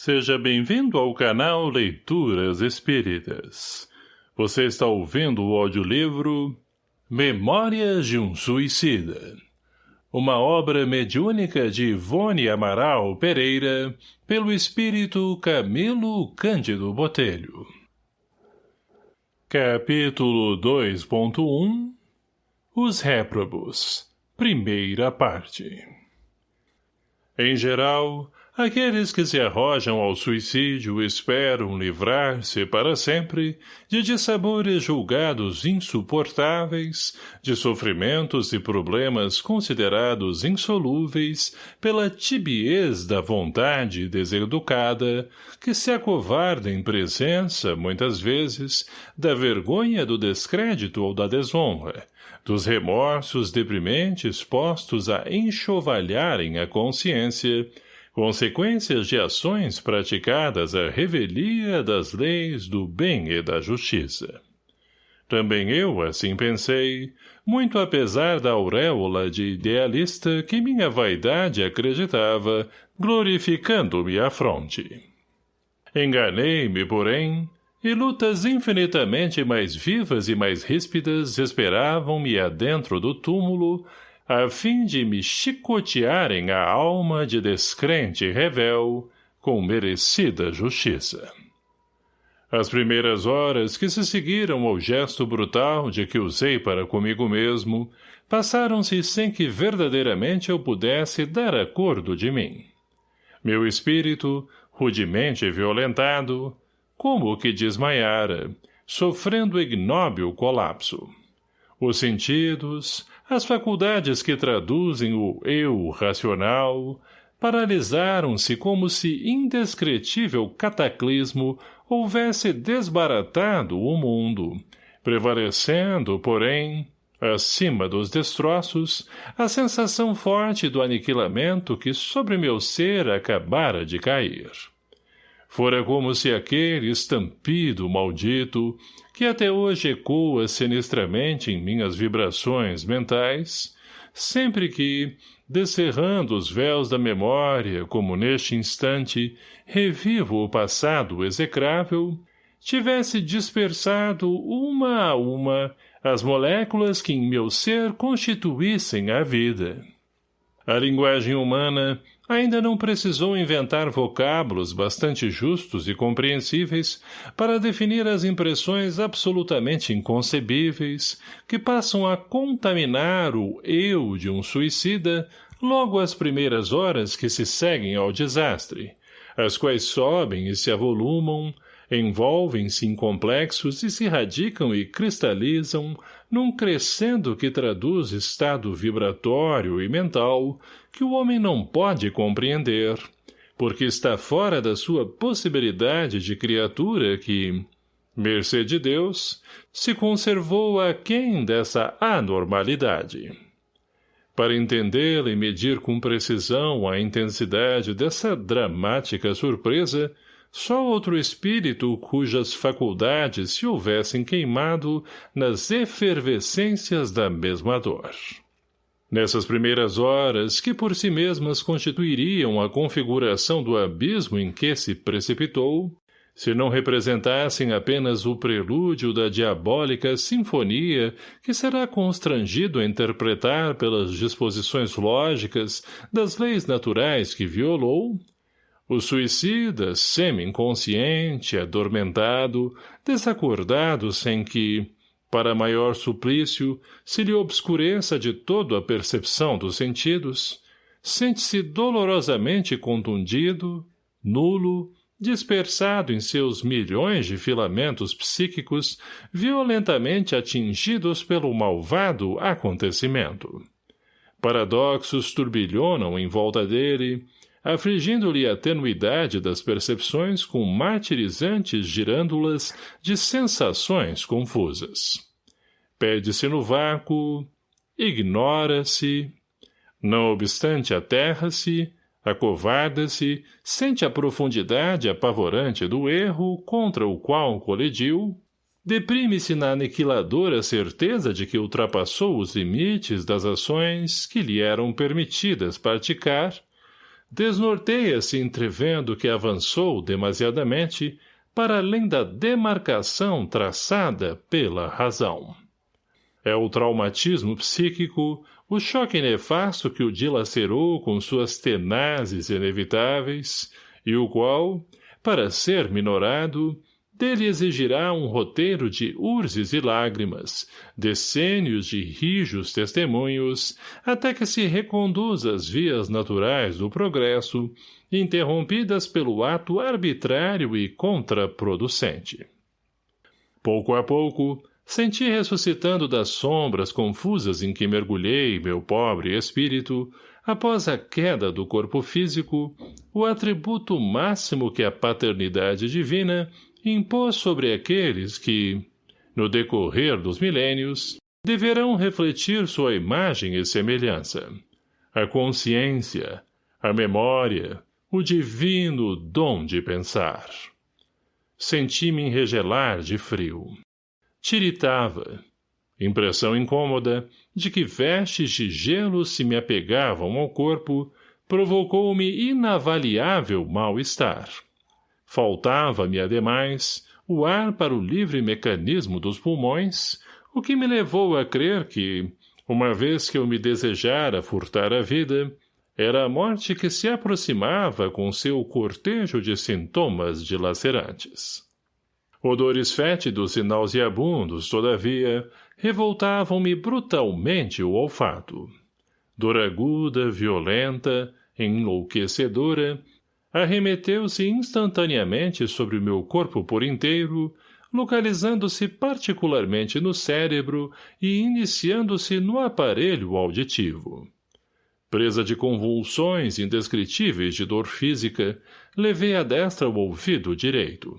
Seja bem-vindo ao canal Leituras Espíritas. Você está ouvindo o audiolivro Memórias de um Suicida. Uma obra mediúnica de Ivone Amaral Pereira, pelo espírito Camilo Cândido Botelho. Capítulo 2.1 Os Réprobos Primeira parte Em geral, Aqueles que se arrojam ao suicídio esperam livrar-se para sempre de dissabores julgados insuportáveis, de sofrimentos e problemas considerados insolúveis pela tibiez da vontade deseducada, que se acovarda em presença, muitas vezes, da vergonha do descrédito ou da desonra, dos remorsos deprimentes postos a enxovalharem a consciência, consequências de ações praticadas à revelia das leis do bem e da justiça. Também eu assim pensei, muito apesar da auréola de idealista que minha vaidade acreditava, glorificando-me à fronte. Enganei-me, porém, e lutas infinitamente mais vivas e mais ríspidas esperavam-me adentro do túmulo, a fim de me chicotearem a alma de descrente revel com merecida justiça. As primeiras horas que se seguiram ao gesto brutal de que usei para comigo mesmo passaram-se sem que verdadeiramente eu pudesse dar acordo de mim. Meu espírito, rudemente violentado, como que desmaiara, sofrendo ignóbil colapso. Os sentidos, as faculdades que traduzem o eu racional paralisaram-se como se indescritível cataclismo houvesse desbaratado o mundo, prevalecendo, porém, acima dos destroços, a sensação forte do aniquilamento que sobre meu ser acabara de cair. Fora como se aquele estampido maldito, que até hoje ecoa sinistramente em minhas vibrações mentais, sempre que, descerrando os véus da memória, como neste instante, revivo o passado execrável, tivesse dispersado uma a uma as moléculas que em meu ser constituíssem a vida. A linguagem humana ainda não precisou inventar vocábulos bastante justos e compreensíveis para definir as impressões absolutamente inconcebíveis que passam a contaminar o eu de um suicida logo às primeiras horas que se seguem ao desastre, as quais sobem e se avolumam, envolvem-se em complexos e se radicam e cristalizam num crescendo que traduz estado vibratório e mental que o homem não pode compreender, porque está fora da sua possibilidade de criatura que, mercê de Deus, se conservou aquém dessa anormalidade. Para entendê-la e medir com precisão a intensidade dessa dramática surpresa, só outro espírito cujas faculdades se houvessem queimado nas efervescências da mesma dor. Nessas primeiras horas, que por si mesmas constituiriam a configuração do abismo em que se precipitou, se não representassem apenas o prelúdio da diabólica sinfonia que será constrangido a interpretar pelas disposições lógicas das leis naturais que violou, o suicida, semi-inconsciente, adormentado, desacordado sem que, para maior suplício, se lhe obscureça de todo a percepção dos sentidos, sente-se dolorosamente contundido, nulo, dispersado em seus milhões de filamentos psíquicos, violentamente atingidos pelo malvado acontecimento. Paradoxos turbilhonam em volta dele, afligindo-lhe a tenuidade das percepções com martirizantes girândulas de sensações confusas. Perde-se no vácuo, ignora-se, não obstante aterra-se, acovarda-se, sente a profundidade apavorante do erro contra o qual colidiu, deprime-se na aniquiladora certeza de que ultrapassou os limites das ações que lhe eram permitidas praticar, desnorteia-se entrevendo que avançou demasiadamente para além da demarcação traçada pela razão. É o traumatismo psíquico, o choque nefasto que o dilacerou com suas tenazes inevitáveis, e o qual, para ser minorado, dele exigirá um roteiro de urzes e lágrimas, decênios de rijos testemunhos, até que se reconduza às vias naturais do progresso, interrompidas pelo ato arbitrário e contraproducente. Pouco a pouco, senti ressuscitando das sombras confusas em que mergulhei meu pobre espírito, após a queda do corpo físico, o atributo máximo que a paternidade divina impôs sobre aqueles que, no decorrer dos milênios, deverão refletir sua imagem e semelhança. A consciência, a memória, o divino dom de pensar. Senti-me enregelar de frio. Tiritava. Impressão incômoda de que vestes de gelo se me apegavam ao corpo provocou-me inavaliável mal-estar. Faltava-me, ademais, o ar para o livre mecanismo dos pulmões, o que me levou a crer que, uma vez que eu me desejara furtar a vida, era a morte que se aproximava com seu cortejo de sintomas dilacerantes. Odores fétidos e nauseabundos, todavia, revoltavam-me brutalmente o olfato. Dor aguda, violenta, enlouquecedora, arremeteu-se instantaneamente sobre o meu corpo por inteiro, localizando-se particularmente no cérebro e iniciando-se no aparelho auditivo. Presa de convulsões indescritíveis de dor física, levei a destra o ouvido direito.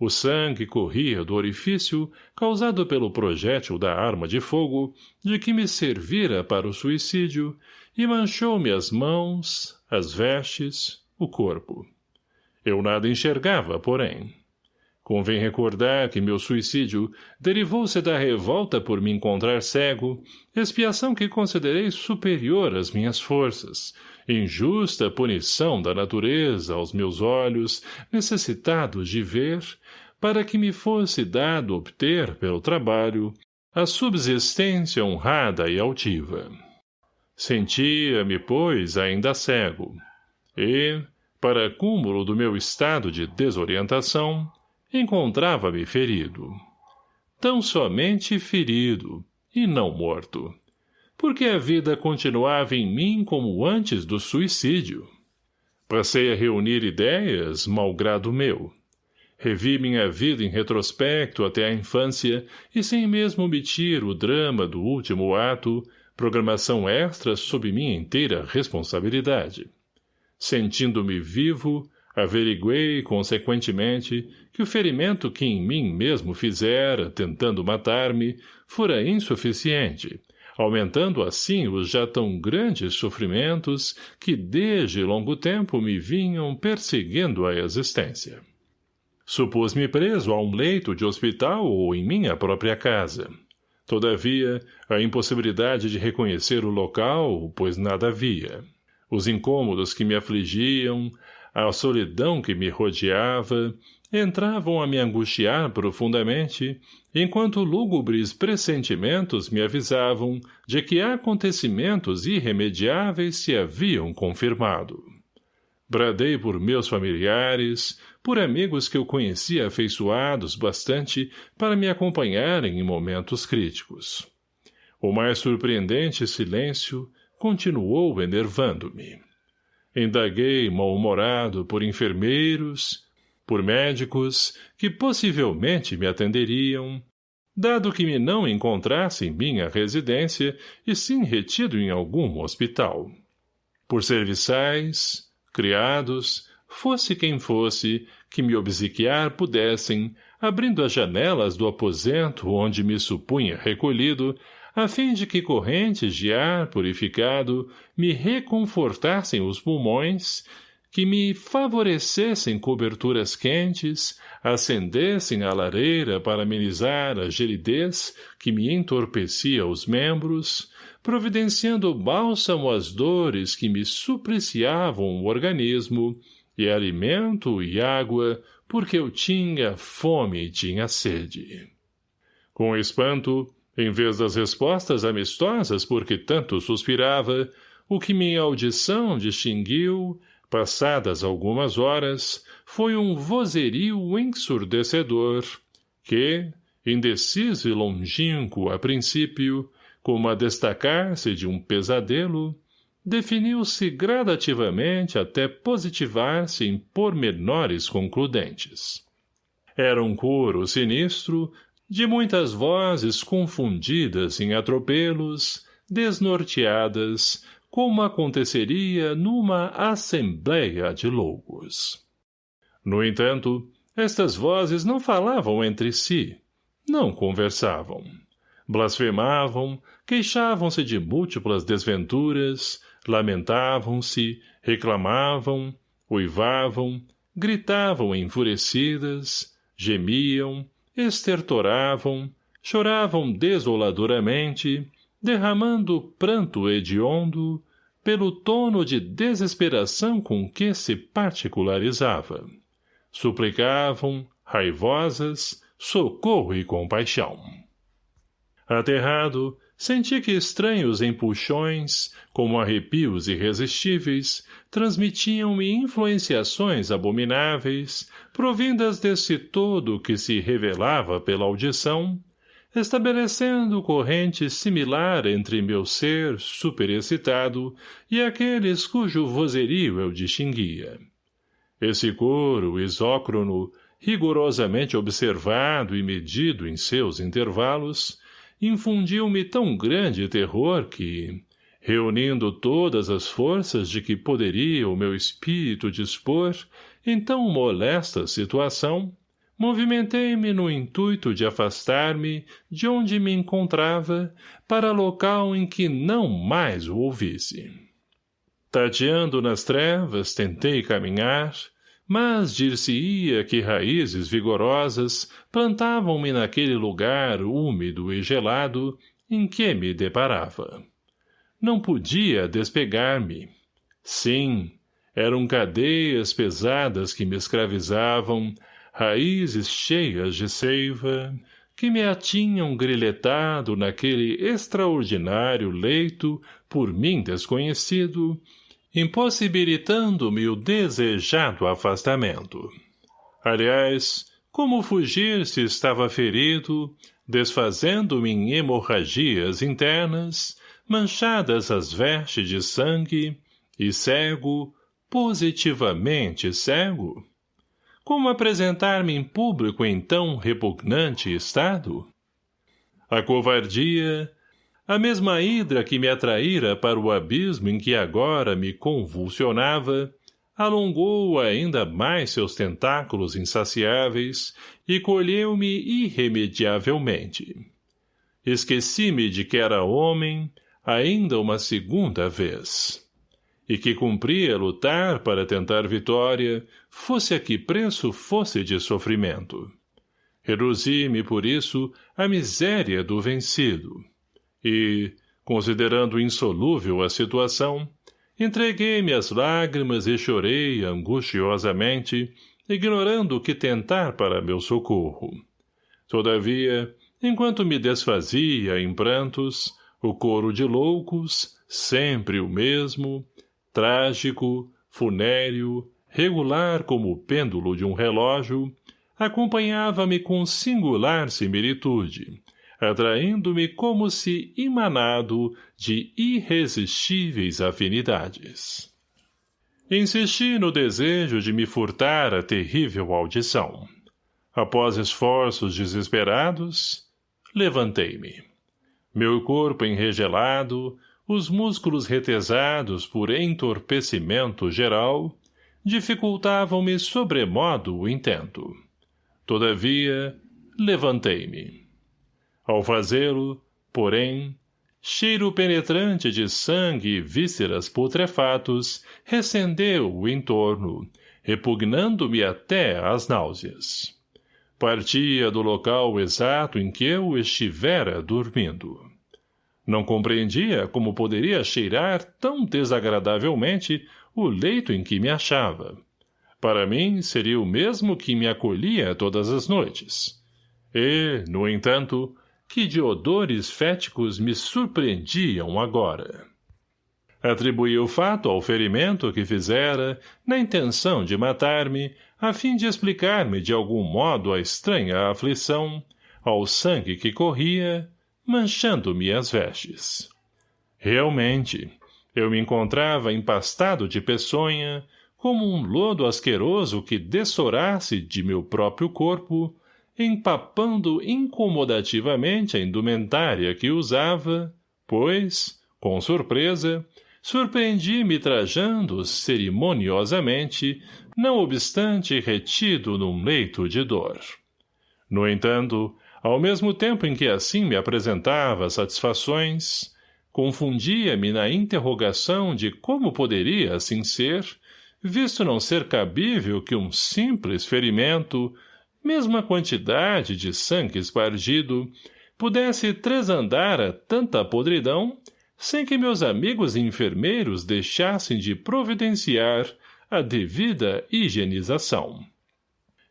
O sangue corria do orifício causado pelo projétil da arma de fogo de que me servira para o suicídio e manchou-me as mãos, as vestes, o corpo. Eu nada enxergava, porém. Convém recordar que meu suicídio derivou-se da revolta por me encontrar cego, expiação que considerei superior às minhas forças, injusta punição da natureza aos meus olhos, necessitados de ver, para que me fosse dado obter, pelo trabalho, a subsistência honrada e altiva. Sentia-me, pois, ainda cego, e, para cúmulo do meu estado de desorientação, encontrava-me ferido. Tão somente ferido, e não morto. Porque a vida continuava em mim como antes do suicídio. Passei a reunir ideias, malgrado meu. Revi minha vida em retrospecto até a infância e sem mesmo omitir o drama do último ato, programação extra sob minha inteira responsabilidade. Sentindo-me vivo, averiguei, consequentemente, que o ferimento que em mim mesmo fizera, tentando matar-me, fora insuficiente, aumentando assim os já tão grandes sofrimentos que desde longo tempo me vinham perseguindo a existência. Supus-me preso a um leito de hospital ou em minha própria casa. Todavia, a impossibilidade de reconhecer o local, pois nada havia os incômodos que me afligiam, a solidão que me rodeava, entravam a me angustiar profundamente, enquanto lúgubres pressentimentos me avisavam de que acontecimentos irremediáveis se haviam confirmado. Bradei por meus familiares, por amigos que eu conhecia afeiçoados bastante para me acompanharem em momentos críticos. O mais surpreendente silêncio, continuou enervando-me. Indaguei mal-humorado por enfermeiros, por médicos, que possivelmente me atenderiam, dado que me não encontrasse em minha residência e sim retido em algum hospital. Por serviçais, criados, fosse quem fosse, que me obsequiar pudessem, abrindo as janelas do aposento onde me supunha recolhido, a fim de que correntes de ar purificado me reconfortassem os pulmões, que me favorecessem coberturas quentes, acendessem a lareira para amenizar a gelidez que me entorpecia os membros, providenciando bálsamo às dores que me supliciavam o organismo, e alimento e água, porque eu tinha fome e tinha sede. Com espanto, em vez das respostas amistosas porque tanto suspirava, o que minha audição distinguiu, passadas algumas horas, foi um vozerio ensurdecedor, que, indeciso e longínquo a princípio, como a destacar-se de um pesadelo, definiu-se gradativamente até positivar-se em pormenores concludentes. Era um coro sinistro, de muitas vozes confundidas em atropelos, desnorteadas, como aconteceria numa assembleia de loucos. No entanto, estas vozes não falavam entre si, não conversavam. Blasfemavam, queixavam-se de múltiplas desventuras, lamentavam-se, reclamavam, uivavam, gritavam enfurecidas, gemiam, estertoravam, choravam desoladoramente, derramando pranto hediondo, pelo tono de desesperação com que se particularizava. Suplicavam, raivosas, socorro e compaixão. Aterrado, Senti que estranhos empuxões, como arrepios irresistíveis, transmitiam-me influenciações abomináveis, provindas desse todo que se revelava pela audição, estabelecendo corrente similar entre meu ser superexcitado e aqueles cujo vozerio eu distinguia. Esse coro isócrono, rigorosamente observado e medido em seus intervalos, infundiu-me tão grande terror que, reunindo todas as forças de que poderia o meu espírito dispor em tão molesta situação, movimentei-me no intuito de afastar-me de onde me encontrava para local em que não mais o ouvisse. Tateando nas trevas, tentei caminhar, mas dir-se-ia que raízes vigorosas plantavam-me naquele lugar úmido e gelado em que me deparava. Não podia despegar-me. Sim, eram cadeias pesadas que me escravizavam, raízes cheias de seiva, que me atinham grilhetado naquele extraordinário leito, por mim desconhecido, impossibilitando-me o desejado afastamento. Aliás, como fugir se estava ferido, desfazendo-me em hemorragias internas, manchadas as vestes de sangue, e cego, positivamente cego? Como apresentar-me em público em tão repugnante estado? A covardia, a mesma hidra que me atraíra para o abismo em que agora me convulsionava, alongou ainda mais seus tentáculos insaciáveis e colheu-me irremediavelmente. Esqueci-me de que era homem, ainda uma segunda vez. E que cumpria lutar para tentar vitória, fosse a que preço fosse de sofrimento. Reduzi-me, por isso, à miséria do vencido e, considerando insolúvel a situação, entreguei-me às lágrimas e chorei angustiosamente, ignorando o que tentar para meu socorro. Todavia, enquanto me desfazia em prantos, o coro de loucos, sempre o mesmo, trágico, funéreo, regular como o pêndulo de um relógio, acompanhava-me com singular similitude, atraindo-me como se imanado de irresistíveis afinidades. Insisti no desejo de me furtar a terrível audição. Após esforços desesperados, levantei-me. Meu corpo enregelado, os músculos retesados por entorpecimento geral, dificultavam-me sobremodo o intento. Todavia, levantei-me. Ao fazê-lo, porém, cheiro penetrante de sangue e vísceras putrefatos recendeu o entorno, repugnando-me até às náuseas. Partia do local exato em que eu estivera dormindo. Não compreendia como poderia cheirar tão desagradavelmente o leito em que me achava. Para mim, seria o mesmo que me acolhia todas as noites. E, no entanto, que de odores féticos me surpreendiam agora. Atribuí o fato ao ferimento que fizera, na intenção de matar-me, a fim de explicar-me de algum modo a estranha aflição, ao sangue que corria, manchando-me as vestes. Realmente, eu me encontrava empastado de peçonha, como um lodo asqueroso que dessorasse de meu próprio corpo, empapando incomodativamente a indumentária que usava, pois, com surpresa, surpreendi-me trajando cerimoniosamente, não obstante retido num leito de dor. No entanto, ao mesmo tempo em que assim me apresentava satisfações, confundia-me na interrogação de como poderia assim ser, visto não ser cabível que um simples ferimento, mesma quantidade de sangue espargido, pudesse tresandar a tanta podridão sem que meus amigos enfermeiros deixassem de providenciar a devida higienização.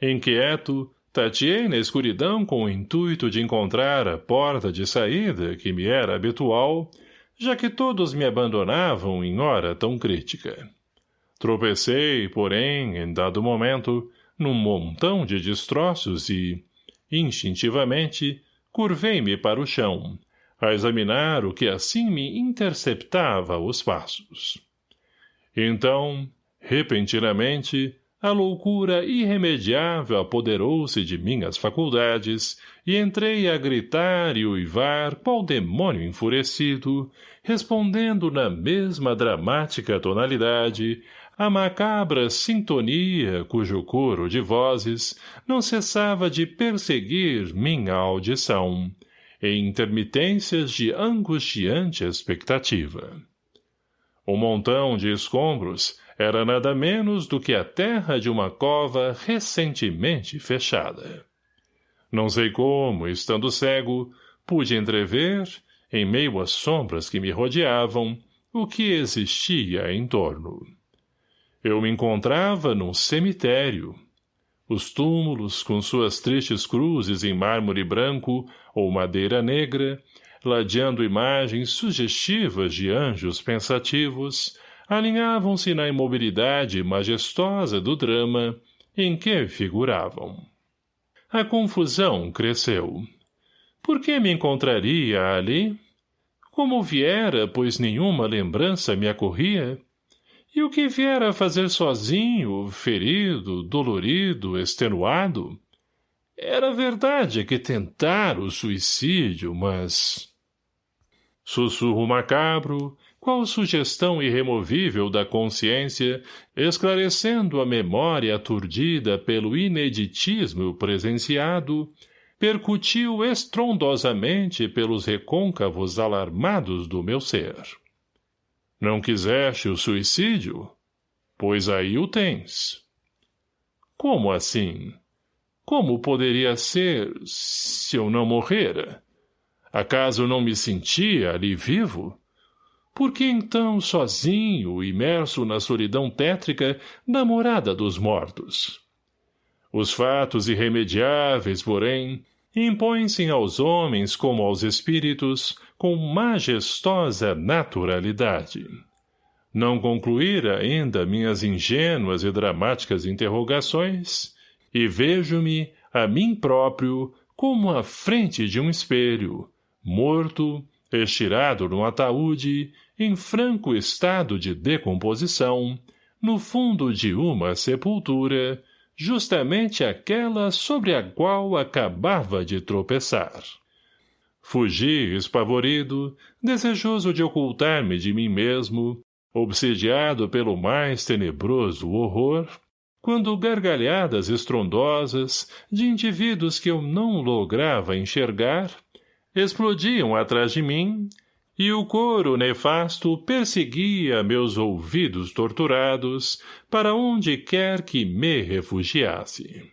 Inquieto, tateei na escuridão com o intuito de encontrar a porta de saída que me era habitual, já que todos me abandonavam em hora tão crítica. Tropecei, porém, em dado momento, num montão de destroços e, instintivamente, curvei-me para o chão, a examinar o que assim me interceptava os passos. Então, repentinamente, a loucura irremediável apoderou-se de minhas faculdades e entrei a gritar e uivar qual demônio enfurecido, respondendo na mesma dramática tonalidade a macabra sintonia cujo coro de vozes não cessava de perseguir minha audição, em intermitências de angustiante expectativa. O montão de escombros era nada menos do que a terra de uma cova recentemente fechada. Não sei como, estando cego, pude entrever, em meio às sombras que me rodeavam, o que existia em torno. Eu me encontrava num cemitério, os túmulos, com suas tristes cruzes em mármore branco ou madeira negra, ladeando imagens sugestivas de anjos pensativos, alinhavam-se na imobilidade majestosa do drama em que figuravam. A confusão cresceu. Por que me encontraria ali? Como viera, pois nenhuma lembrança me acorria? E o que viera fazer sozinho, ferido, dolorido, extenuado? Era verdade que tentara o suicídio, mas... Sussurro macabro, qual sugestão irremovível da consciência, esclarecendo a memória aturdida pelo ineditismo presenciado, percutiu estrondosamente pelos recôncavos alarmados do meu ser. Não quiseste o suicídio? Pois aí o tens. Como assim? Como poderia ser se eu não morrera? Acaso não me sentia ali vivo? Por que então sozinho, imerso na solidão tétrica da morada dos mortos? Os fatos irremediáveis, porém, impõem-se aos homens como aos espíritos com majestosa naturalidade. Não concluíra ainda minhas ingênuas e dramáticas interrogações, e vejo-me, a mim próprio, como à frente de um espelho, morto, estirado num ataúde, em franco estado de decomposição, no fundo de uma sepultura, justamente aquela sobre a qual acabava de tropeçar. Fugi, espavorido, desejoso de ocultar-me de mim mesmo, obsediado pelo mais tenebroso horror, quando gargalhadas estrondosas de indivíduos que eu não lograva enxergar explodiam atrás de mim e o coro nefasto perseguia meus ouvidos torturados para onde quer que me refugiasse.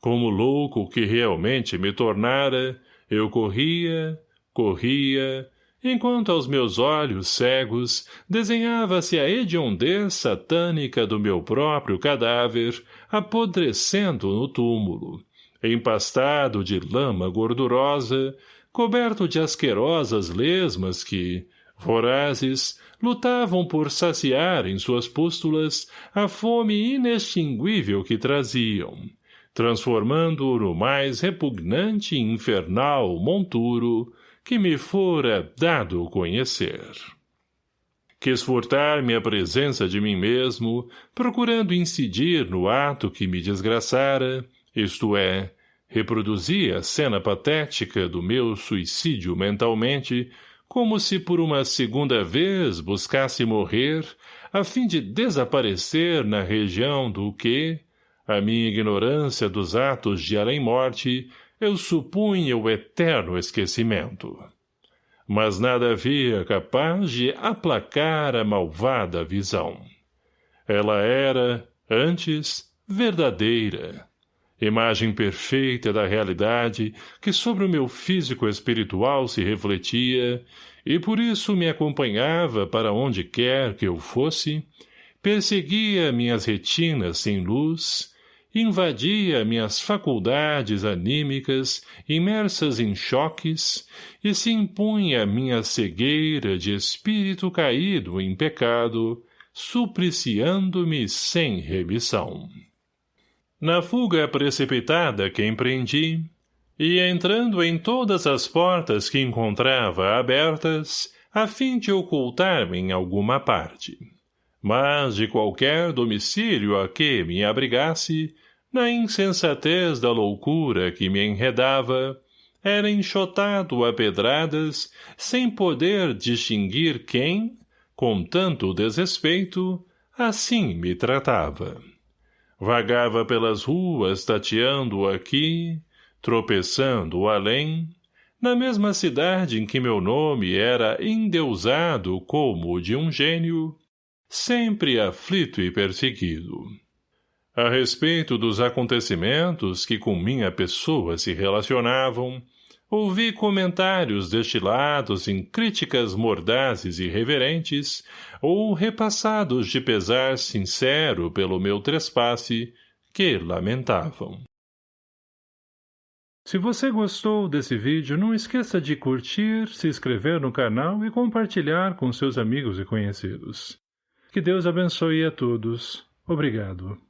Como louco que realmente me tornara, eu corria, corria, enquanto aos meus olhos cegos desenhava-se a hediondez satânica do meu próprio cadáver, apodrecendo no túmulo, empastado de lama gordurosa, coberto de asquerosas lesmas que, vorazes, lutavam por saciar em suas pústulas a fome inextinguível que traziam, transformando-o no mais repugnante e infernal monturo que me fora dado conhecer. Quis furtar-me a presença de mim mesmo, procurando incidir no ato que me desgraçara, isto é, reproduzir a cena patética do meu suicídio mentalmente, como se por uma segunda vez buscasse morrer, a fim de desaparecer na região do que, a minha ignorância dos atos de além-morte, eu supunha o eterno esquecimento. Mas nada havia capaz de aplacar a malvada visão. Ela era, antes, verdadeira. Imagem perfeita da realidade que sobre o meu físico espiritual se refletia, e por isso me acompanhava para onde quer que eu fosse, perseguia minhas retinas sem luz, invadia minhas faculdades anímicas imersas em choques e se impunha minha cegueira de espírito caído em pecado, supliciando-me sem remissão. Na fuga precipitada que empreendi, e entrando em todas as portas que encontrava abertas, a fim de ocultar-me em alguma parte mas de qualquer domicílio a que me abrigasse, na insensatez da loucura que me enredava, era enxotado a pedradas, sem poder distinguir quem, com tanto desrespeito, assim me tratava. Vagava pelas ruas tateando aqui, tropeçando além, na mesma cidade em que meu nome era endeusado como o de um gênio, sempre aflito e perseguido. A respeito dos acontecimentos que com minha pessoa se relacionavam, ouvi comentários destilados em críticas mordazes e reverentes ou repassados de pesar sincero pelo meu trespasse, que lamentavam. Se você gostou desse vídeo, não esqueça de curtir, se inscrever no canal e compartilhar com seus amigos e conhecidos. Que Deus abençoe a todos. Obrigado.